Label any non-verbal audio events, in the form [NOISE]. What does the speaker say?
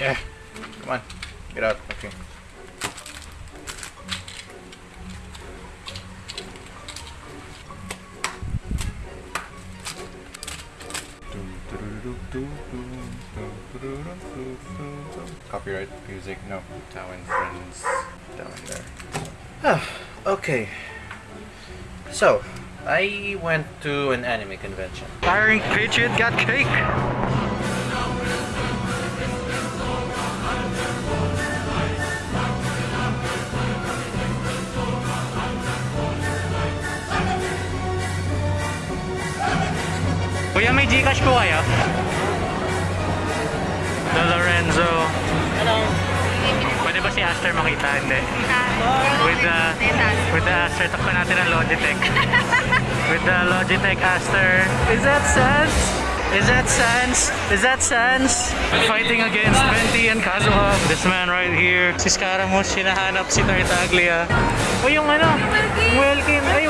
Yeah. Come on. Get out. Okay. Copyright music, no. Tao and friends down there. Ah, okay. So, I went to an anime convention. Firing Patriot got cake. Kuya, may Gcash po kayo? The Lorenzo. Hello. Pwede ba si Aster makita? Hindi. With the, with the Aster, takpan natin ang Logitech. [LAUGHS] with the Logitech Aster. Is that Sans? Is that Sans? Is that Sans? Fighting against Venti and Kazuha. This man right here. Si Scaramouche, hinahanap si Tartaglia. O yung ano? Welkin. Ay,